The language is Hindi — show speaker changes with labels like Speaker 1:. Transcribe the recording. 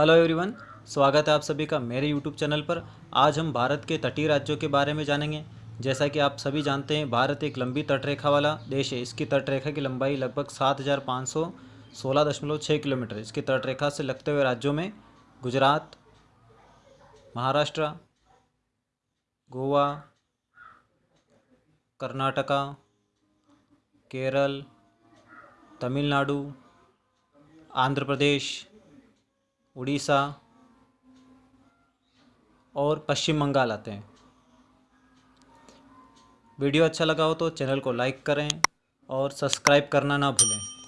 Speaker 1: हेलो एवरीवन स्वागत है आप सभी का मेरे यूट्यूब चैनल पर। आज हम भारत के तटीय राज्यों के बारे में जानेंगे। जैसा कि आप सभी जानते हैं, भारत एक लंबी तटरेखा वाला देश है। इसकी तटरेखा की लंबाई लगभग सात हज़ार पाँच सौ सोलह दशमलव छः किलोमीटर इसकी तटरेखा से लगते हुए राज्यों में गुजरात, महाराष्ट्र, गोवा, कर्नाटका, केरल, तमिलनाडु, आंध्र प्रदेश उड़ीसा और पश्चिम बंगाल आते हैं। वीडियो अच्छा लगा हो तो चैनल को लाइक करें और सब्सक्राइब करना ना भूलें।